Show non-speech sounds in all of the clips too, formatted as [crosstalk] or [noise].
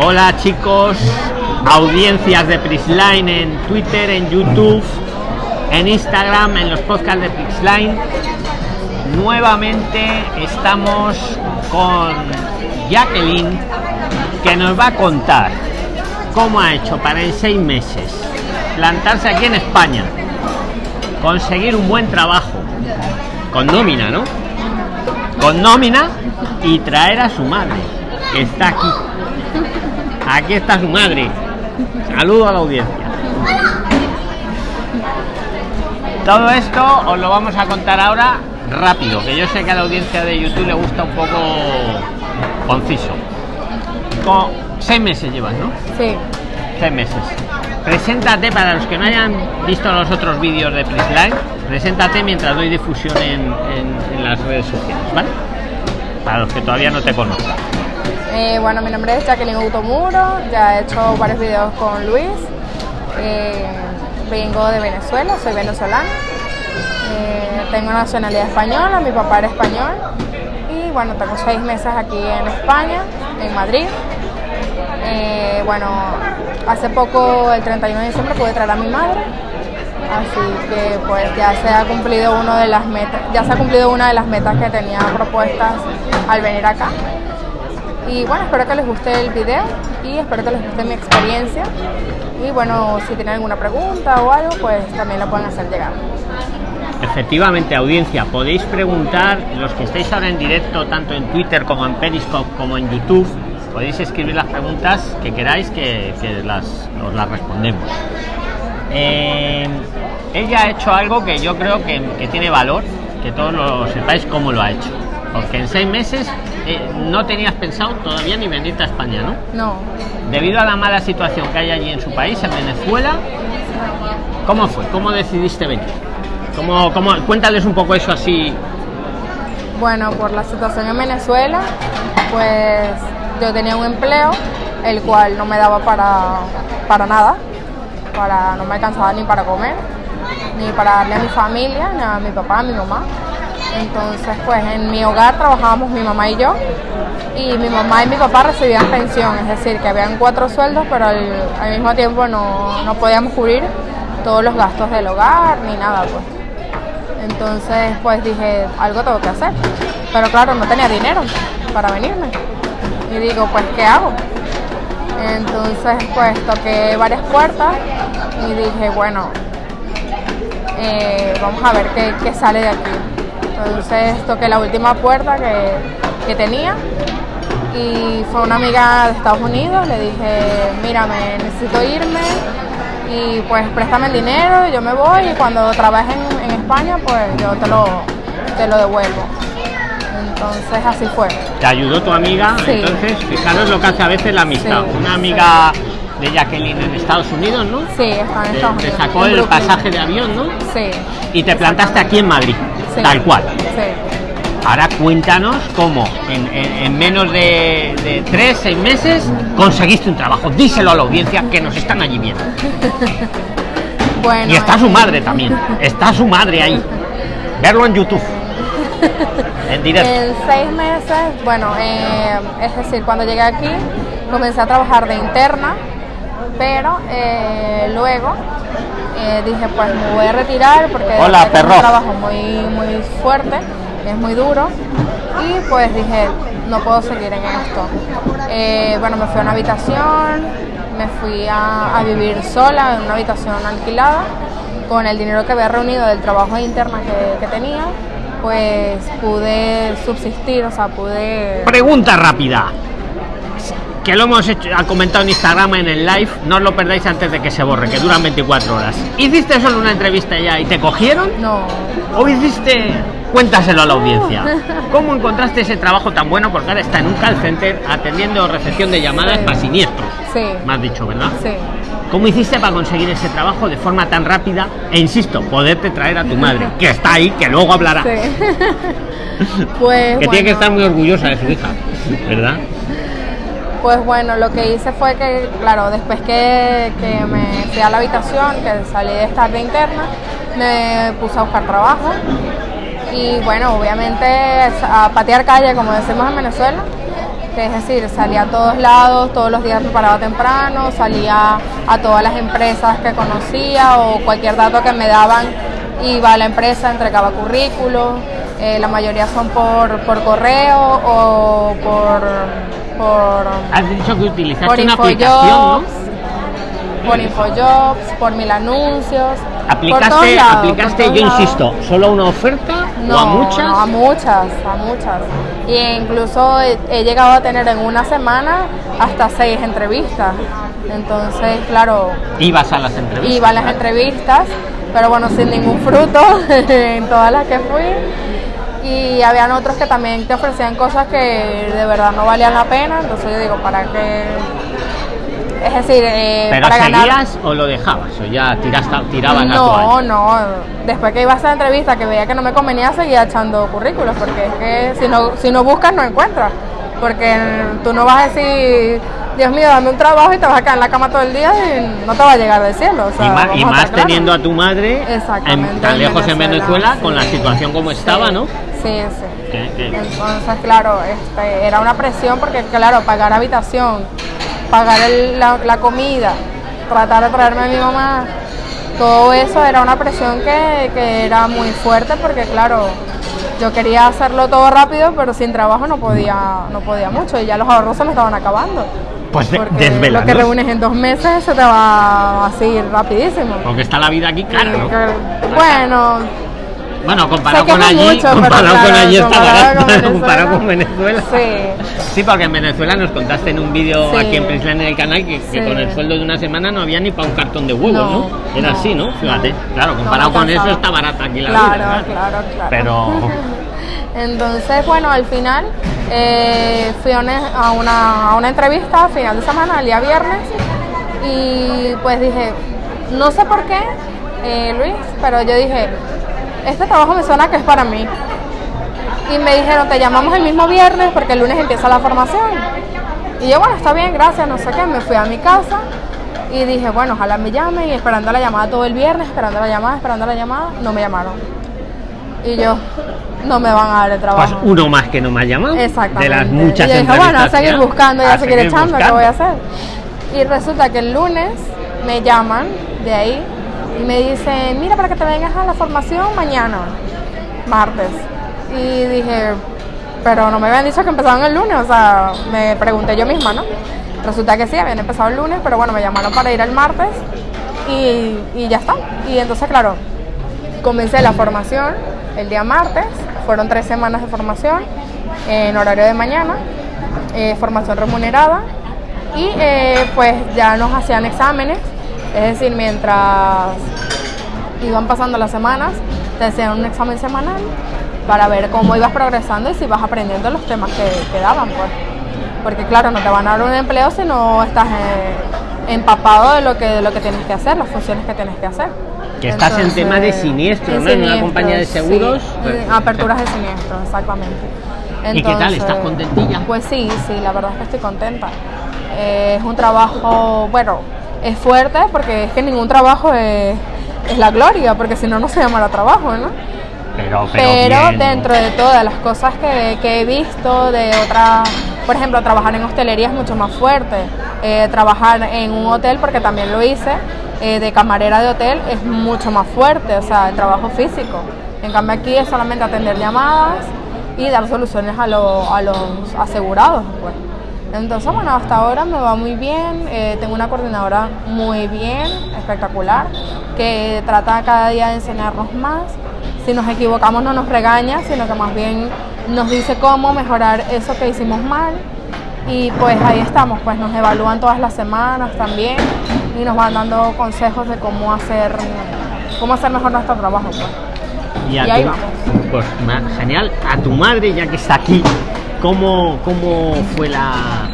Hola chicos, audiencias de Prisline en Twitter, en YouTube, en Instagram, en los podcasts de Prisline. Nuevamente estamos con Jacqueline que nos va a contar cómo ha hecho para en seis meses plantarse aquí en España, conseguir un buen trabajo, con nómina, ¿no? Con nómina y traer a su madre, que está aquí. Aquí está su madre. Saludo a la audiencia. Todo esto os lo vamos a contar ahora rápido, que yo sé que a la audiencia de YouTube le gusta un poco conciso. Con seis meses llevas, ¿no? Sí. Seis meses. Preséntate para los que no hayan visto los otros vídeos de Prisline, preséntate mientras doy difusión en, en- en las redes sociales, ¿vale? Para los que todavía no te conozcan. Eh, bueno, mi nombre es Jacqueline Automuro, ya he hecho varios videos con Luis. Eh, vengo de Venezuela, soy venezolana. Eh, tengo nacionalidad española, mi papá era español. Y bueno, tengo seis meses aquí en España, en Madrid. Bueno, hace poco, el 31 de diciembre, pude traer a mi madre. Así que pues ya se ha cumplido uno de las metas, ya se ha cumplido una de las metas que tenía propuestas al venir acá. Y bueno, espero que les guste el video y espero que les guste mi experiencia. Y bueno, si tienen alguna pregunta o algo, pues también lo pueden hacer llegar. Efectivamente, audiencia, podéis preguntar, los que estáis ahora en directo, tanto en Twitter como en Periscope como en YouTube, podéis escribir las preguntas que queráis que, que las, os las respondemos. Eh, ella ha hecho algo que yo creo que, que tiene valor, que todos lo sepáis cómo lo ha hecho. Porque en seis meses eh, no tenías pensado todavía ni venirte a España, ¿no? No, Debido a la mala situación que hay allí en su país, en Venezuela, ¿cómo fue? ¿Cómo decidiste venir? ¿Cómo, cómo, cuéntales un poco eso así. bueno, por la situación en Venezuela, pues yo tenía un empleo, el cual no me daba para, para nada, para, no me alcanzaba ni para comer, ni para darle a mi familia, ni a mi papá, a mi mamá. Entonces, pues en mi hogar trabajábamos mi mamá y yo, y mi mamá y mi papá recibían pensión, es decir, que habían cuatro sueldos, pero al, mismo tiempo no, no podíamos cubrir todos los gastos del hogar ni nada, pues. Entonces, pues dije, algo tengo que hacer. Pero claro, no tenía dinero para venirme. Y digo, pues, ¿qué hago? Entonces, pues toqué varias puertas y dije, bueno, eh, vamos a ver qué, qué sale de aquí. Entonces toqué la última puerta que, que tenía y fue una amiga de Estados Unidos, le dije, mira, me necesito irme y pues préstame el dinero, yo me voy y cuando trabaje en, en España pues yo te lo, te lo devuelvo. Entonces así fue. Te ayudó tu amiga, Sí. entonces fijaros lo que hace a veces la amistad. Sí. Una amiga de Jacqueline en Estados Unidos, ¿no? Sí, estaba en Te, Estados te Unidos. sacó en el pasaje de avión, ¿no? Sí. Y te plantaste aquí en Madrid, sí. tal cual. Sí. Ahora cuéntanos cómo en, en- en menos de, de tres, seis meses conseguiste un trabajo. Díselo a la audiencia que nos están allí viendo. [laughs] Bueno, Y está su eh, madre también. Está su madre ahí. Verlo en YouTube. [laughs] En directo. En seis meses, bueno, eh, es decir, cuando llegué aquí comencé a trabajar de interna, pero eh, luego eh, dije, pues me voy a retirar porque Hola, es perro. un trabajo muy, muy fuerte, es muy duro, y pues dije, no puedo seguir en esto. Eh, bueno, me fui a una habitación, me fui a, a vivir sola en una habitación alquilada, con el dinero que había reunido del trabajo de interna que, que tenía, pues pude subsistir, o sea, pude... Pregunta rápida. Que lo hemos hecho, ha comentado en Instagram en el live, no os lo perdáis antes de que se borre, que duran 24 horas. ¿Hiciste solo una entrevista ya y te cogieron? No, ¿O hiciste.? Cuéntaselo a la audiencia. [laughs] ¿Cómo encontraste ese trabajo tan bueno? Porque ahora está en un call center atendiendo recepción de llamadas Sí. para siniestros. sí, Me has dicho, ¿verdad? sí. ¿Cómo hiciste para conseguir ese trabajo de forma tan rápida e insisto, poderte traer a tu madre, [laughs] que está ahí, que luego hablará? Sí. [laughs] pues, Que tiene que estar muy orgullosa de su hija, ¿verdad? Pues bueno, lo que hice fue que, claro, después que, que me fui a la habitación, que salí de estar de interna, me puse a buscar trabajo. Y bueno, obviamente a patear calle, como decimos en Venezuela, es decir, salía a todos lados, todos los días me paraba temprano, salía a todas las empresas que conocía o cualquier dato que me daban, iba a la empresa, entregaba currículos, eh, la mayoría son por, por correo o por... por Has dicho que utilizaste una aplicación, ¿no? por Infojobs, por mil anuncios. por Aplicaste, por aplicaste yo lados. insisto, solo una oferta No, o a muchas. no, a muchas, a muchas. Y incluso he, he llegado a tener en una semana hasta seis entrevistas. Entonces, claro, Ibas a las entrevistas. iba a las entrevistas, pero bueno, sin ningún fruto [laughs] en todas las que fui. Y habían otros que también te ofrecían cosas que de verdad no valían la pena. Entonces yo digo, ¿para qué? Es decir, eh, ¿Pero para ganar... o lo dejabas? ¿O ya tiraste, tiraban No, no. Después que iba a esa entrevista que veía que no me convenía, seguía echando currículos, porque es que si no, si no buscas, no encuentras. Porque tú no vas a decir, Dios mío, dame un trabajo y te vas a quedar en la cama todo el día y no te va a llegar del cielo. o sea, y más, y teniendo a tu madre en- tan lejos en Venezuela, con la situación como estaba, Sí, ¿no? Sí, sí. Entonces, claro, este, era una presión porque, claro, pagar habitación, pagar el- la, la comida, tratar de traerme a mi mamá, todo eso era una presión que, que era muy fuerte porque, claro, yo quería hacerlo todo rápido, pero sin trabajo no podía, no podía mucho y ya los ahorros se me estaban acabando. Pues Porque lo que reúnes en dos meses se te va así rapidísimo. Porque está la vida aquí cara, ¿no? Y que- Bueno, Bueno, comparado con allí, mucho, comparado con claro, allí está barato, comparado con Venezuela. sí. Sí, porque en Venezuela nos contaste en un vídeo Sí. aquí en Prisland en el canal que, que Sí. con el sueldo de una semana no había ni para un cartón de huevos, ¿no? No, Era no, así, ¿no? Fíjate, claro, comparado No, con eso está barata aquí la claro, vida. Claro, claro, Pero [laughs] Entonces, bueno, al final eh, fui a una, a, una, a una entrevista a final de semana, el día viernes, y pues dije, no sé por qué, eh, Luis, pero yo dije, este trabajo me suena que es para mí. Y me dijeron, te llamamos el mismo viernes porque el lunes empieza la formación. Y yo, bueno, está bien, gracias, no sé qué, me fui a mi casa y dije, bueno, ojalá me llamen y esperando la llamada todo el viernes, esperando la llamada, esperando la llamada, no me llamaron. Y yo, no me van a dar el pues trabajo. uno más que no me ha llamado. Exactamente. De las muchas y yo dije, bueno, a seguir buscando y a, seguir seguir echando, ¿qué voy a hacer? Y resulta que el lunes me llaman de ahí y me dicen, mira, para que te vengas a la formación mañana, martes. Y dije, pero no me habían dicho que empezaban el lunes, o sea, me pregunté yo misma, ¿no? Resulta que sí, habían empezado el lunes, pero bueno, me llamaron para ir el martes y, y ya está. Y entonces, claro, comencé la formación el día martes, fueron tres semanas de formación en horario de mañana, eh, formación remunerada y eh, pues ya nos hacían exámenes, es decir, mientras iban pasando las semanas, te hacían un examen semanal para ver cómo ibas progresando y si vas aprendiendo los temas que, que daban, pues. Porque claro, no te van a dar un empleo si no estás eh, empapado de lo que de lo que tienes que hacer, las funciones que tienes que hacer. Que estás en tema de siniestro, en ¿no? En una compañía de seguros, sí, pues, aperturas de siniestro, exactamente. ¿Y qué tal? ¿Estás contentilla? Pues sí, sí, la verdad es que estoy contenta. Eh, es un trabajo, bueno, es fuerte porque es que ningún trabajo es, es la gloria, porque si no, no se llamará trabajo, ¿no? Pero, pero, Pero bien, dentro de todas las cosas que, que he visto de otras, por ejemplo, trabajar en hostelería es mucho más fuerte. Eh, trabajar en un hotel, porque también lo hice, eh, de camarera de hotel es mucho más fuerte, o sea, el trabajo físico. En cambio aquí es solamente atender llamadas y dar soluciones a, lo- a los asegurados. Pues. Entonces, bueno, hasta ahora me va muy bien, eh, tengo una coordinadora muy bien, espectacular, que trata cada día de enseñarnos más. Si nos equivocamos no nos regaña, sino que más bien nos dice cómo mejorar eso que hicimos mal. Y pues ahí estamos, pues nos evalúan todas las semanas también y nos van dando consejos de cómo hacer, cómo hacer mejor nuestro trabajo. Pues. Y, Y ahí tu- vamos. Pues genial. A tu madre, ya que está aquí, ¿cómo, cómo fue la,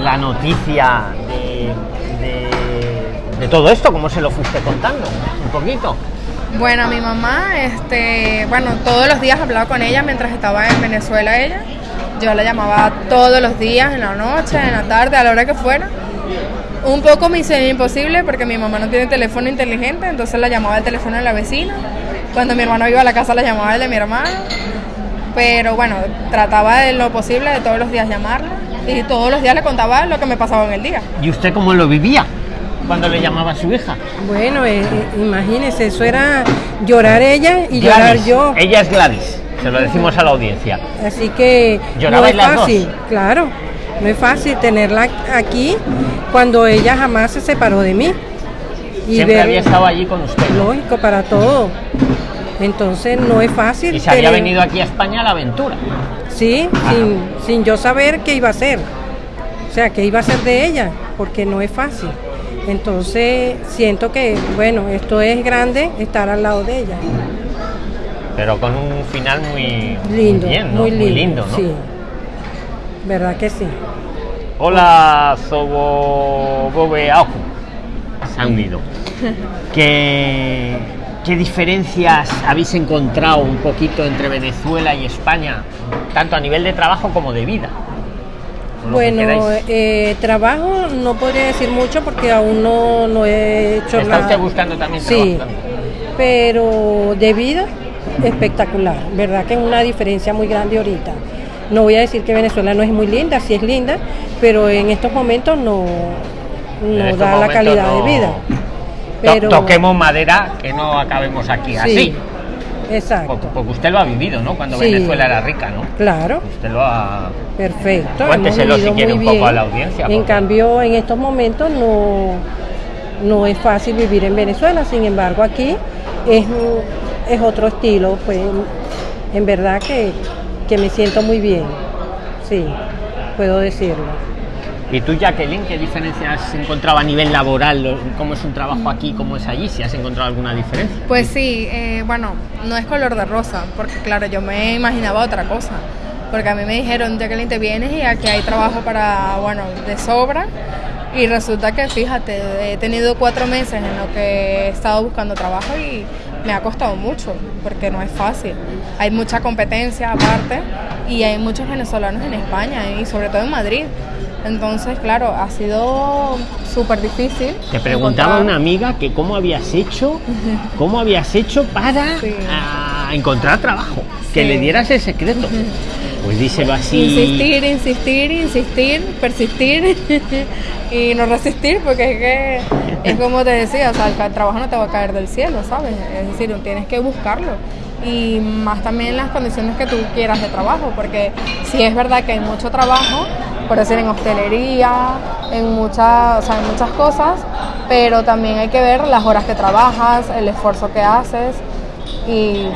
la noticia de, de- todo esto? ¿Cómo se lo fuiste contando? Un poquito. Bueno, mi mamá, este, bueno, todos los días hablaba con ella mientras estaba en Venezuela ella. Yo la llamaba todos los días, en la noche, en la tarde, a la hora que fuera. Un poco me hizo imposible porque mi mamá no tiene teléfono inteligente, entonces la llamaba al teléfono de la vecina. Cuando mi hermano iba a la casa la llamaba el de mi hermano. Pero bueno, trataba de lo posible de todos los días llamarla. Y todos los días le contaba lo que me pasaba en el día. ¿Y usted cómo lo vivía cuando le llamaba a su hija? Bueno, eh, eh, imagínese, eso era llorar ella y llorar yo. Ella es Gladys, se lo decimos a la audiencia. Así que no ¿Llorabais es las dos? fácil, claro, no es fácil tenerla aquí cuando ella jamás se separó de mí. Y Siempre ver- había estado allí con usted. lógico para todo. Entonces no es fácil. Y se había tener- venido aquí a España a la aventura. Sí, sin, sin yo saber qué iba a hacer. O sea, qué iba a hacer de ella, porque no es fácil. Entonces siento que, bueno, esto es grande estar al lado de ella. Pero con un final muy Lindo, muy bien, ¿no? muy lindo. ¿no? Sí, verdad que sí. Hola, Sobo Bobe Aoku. Se unido. [laughs] ¿Qué, ¿Qué diferencias habéis encontrado un poquito entre Venezuela y España, tanto a nivel de trabajo como de vida? Bueno, eh, trabajo no podría decir mucho porque aún no, no he hecho ¿Está nada. usted buscando también Sí, trabajo? pero de vida espectacular. Verdad que es una diferencia muy grande ahorita. No voy a decir que Venezuela no es muy linda, sí es linda, pero en estos momentos no, no estos da la calidad no- de vida. To- Toquemos madera, que no acabemos aquí sí, así. exacto. Porque, usted lo ha vivido, ¿no? Cuando Sí. Venezuela era rica, ¿no? Claro. Usted lo ha... Perfecto. Cuénteselo si quiere un poco a la audiencia, En porque- cambio, en estos momentos no, no es fácil vivir en Venezuela, sin embargo aquí es, es otro estilo, pues en verdad que, que me siento muy bien, sí, puedo decirlo. ¿Y tú, Jacqueline, qué diferencias has encontrado a nivel laboral? ¿Cómo es un trabajo aquí, cómo es allí? Si has encontrado alguna diferencia. Pues sí, eh, bueno, no es color de rosa, porque claro, yo me imaginaba otra cosa. Porque a mí me dijeron, Jacqueline, te vienes y aquí hay trabajo para, bueno, de sobra. Y resulta que, fíjate, he tenido cuatro meses en lo que he estado buscando trabajo y me ha costado mucho, porque no es fácil. Hay mucha competencia aparte y hay muchos venezolanos en España y sobre todo en Madrid. Entonces, claro, ha sido súper difícil. Te preguntaba encontrar- una amiga que cómo habías hecho, [laughs] cómo habías hecho para Sí. ah, encontrar trabajo, que le dieras el secreto. Pues díselo así. Insistir, insistir, insistir, persistir [laughs] y no resistir, porque es que es como te decía, o sea, el trabajo no te va a caer del cielo, ¿sabes? Es decir, tienes que buscarlo. Y más también las condiciones que tú quieras de trabajo, porque sí es verdad que hay mucho trabajo, por decir, en hostelería, en muchas, o sea, en muchas cosas, pero también hay que ver las horas que trabajas, el esfuerzo que haces y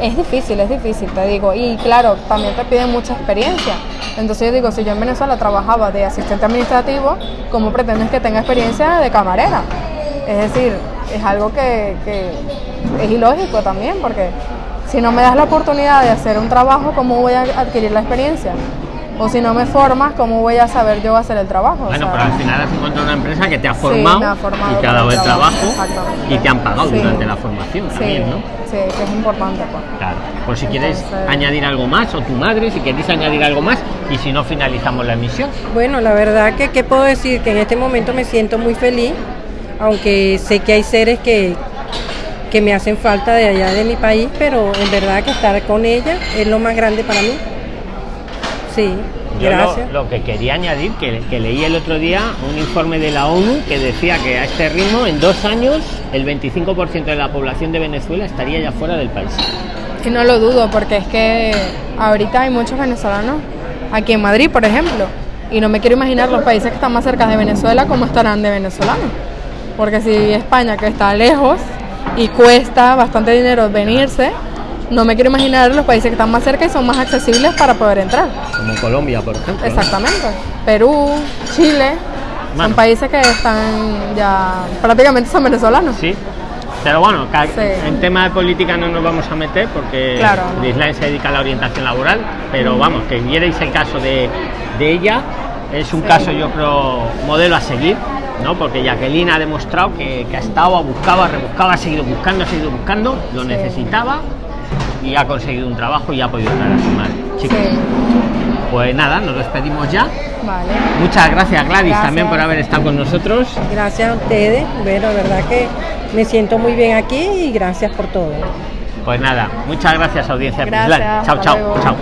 es difícil, es difícil, te digo. Y claro, también te piden mucha experiencia. Entonces yo digo, si yo en Venezuela trabajaba de asistente administrativo, ¿cómo pretendes que tenga experiencia de camarera? Es decir, es algo que, que es ilógico también, porque si no me das la oportunidad de hacer un trabajo, ¿cómo voy a adquirir la experiencia? O si no me formas, ¿cómo voy a saber yo hacer el trabajo? O Bueno, sea, pero al final has encontrado una empresa que te ha formado, me ha formado y te ha dado el trabajo, y te han pagado Sí. durante la formación sí, también, ¿no? sí, que es importante. Pues. Claro. Por si quieres Entonces- añadir algo más, o tu madre, si queréis añadir algo más, y si no, finalizamos la emisión. Bueno, la verdad que, ¿qué puedo decir? Que en este momento me siento muy feliz, aunque sé que hay seres que, que me hacen falta de allá de mi país, pero en verdad que estar con ella es lo más grande para mí. Sí, Yo lo, gracias. lo que quería añadir, que, que leí el otro día un informe de la ONU que decía que a este ritmo, en dos años, el 25% de la población de Venezuela estaría ya fuera del país. Y no lo dudo, porque es que ahorita hay muchos venezolanos, aquí en Madrid, por ejemplo, y no me quiero imaginar los países que están más cerca de Venezuela cómo estarán de venezolanos. Porque si España, que está lejos y cuesta bastante dinero venirse, no me quiero imaginar los países que están más cerca y son más accesibles para poder entrar. Como Colombia, por ejemplo. ¿no? Exactamente. Perú, Chile, son países que están ya prácticamente son venezolanos. Sí. Pero bueno, Sí. en tema de política no nos vamos a meter porque Claro, no. Se dedica a la orientación laboral, pero vamos, que vierais el caso de, de ella, es un Sí. caso yo creo modelo a seguir, ¿no? Porque Jacqueline ha demostrado que, que ha estado, ha buscado, ha rebuscado, ha seguido buscando, ha seguido buscando, lo Sí. necesitaba y ha conseguido un trabajo y ha podido traer a su madre. Chicos, Sí. pues nada, nos despedimos ya. Vale. Muchas gracias Gladys Gracias. también por haber estado con nosotros. Gracias a ustedes. Bueno, verdad que me siento muy bien aquí y gracias por todo. Pues nada, muchas gracias audiencia. Gracias. Chao, hasta chao, luego. chao.